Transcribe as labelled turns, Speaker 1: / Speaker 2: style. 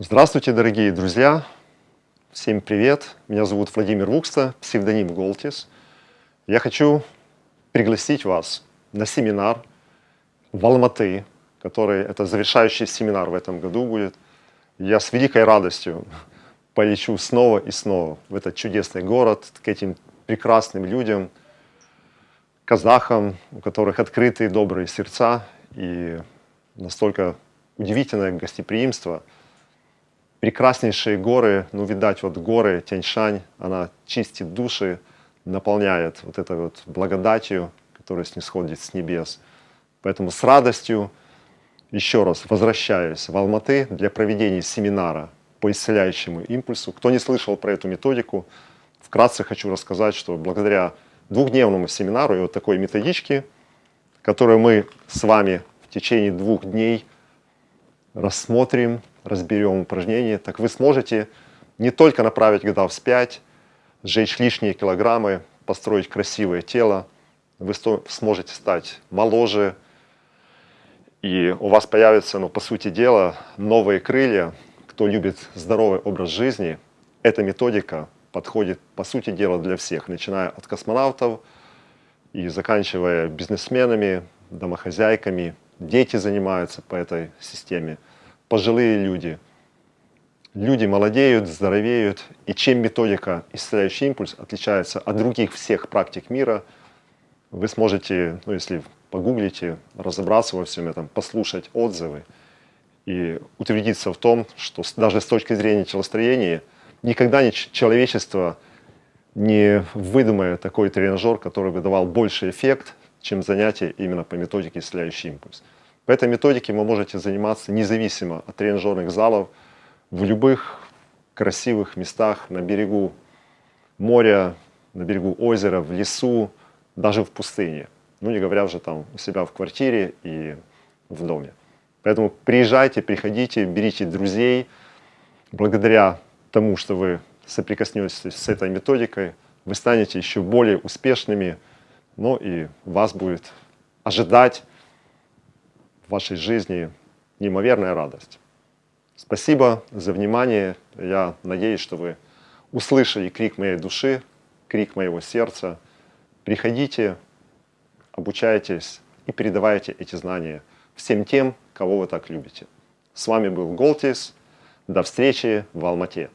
Speaker 1: Здравствуйте, дорогие друзья! Всем привет! Меня зовут Владимир Вукста, псевдоним Голтис. Я хочу пригласить вас на семинар в Алматы, который это завершающий семинар в этом году будет. Я с великой радостью полечу снова и снова в этот чудесный город, к этим прекрасным людям, казахам, у которых открытые добрые сердца и настолько удивительное гостеприимство – прекраснейшие горы, ну, видать, вот горы Тяньшань, она чистит души, наполняет вот этой вот благодатью, которая снисходит с небес. Поэтому с радостью еще раз возвращаюсь в Алматы для проведения семинара по исцеляющему импульсу. Кто не слышал про эту методику, вкратце хочу рассказать, что благодаря двухдневному семинару и вот такой методичке, которую мы с вами в течение двух дней рассмотрим, разберем упражнение, так вы сможете не только направить года вспять, сжечь лишние килограммы, построить красивое тело, вы сможете стать моложе, и у вас появятся, ну, по сути дела, новые крылья. Кто любит здоровый образ жизни, эта методика подходит, по сути дела, для всех, начиная от космонавтов и заканчивая бизнесменами, домохозяйками. Дети занимаются по этой системе пожилые люди. Люди молодеют, здоровеют, и чем методика «Исцеляющий импульс» отличается от других всех практик мира, вы сможете, ну, если погуглите, разобраться во всем этом, послушать отзывы и утвердиться в том, что даже с точки зрения телостроения никогда не человечество не выдумает такой тренажер, который бы давал больше эффект, чем занятие именно по методике «Исцеляющий импульс». По этой методике вы можете заниматься независимо от тренажерных залов в любых красивых местах на берегу моря, на берегу озера, в лесу, даже в пустыне. Ну, не говоря уже там у себя в квартире и в доме. Поэтому приезжайте, приходите, берите друзей. Благодаря тому, что вы соприкоснетесь с этой методикой, вы станете еще более успешными, но и вас будет ожидать в вашей жизни неимоверная радость. Спасибо за внимание. Я надеюсь, что вы услышали крик моей души, крик моего сердца. Приходите, обучайтесь и передавайте эти знания всем тем, кого вы так любите. С вами был Голтис. До встречи в Алмате.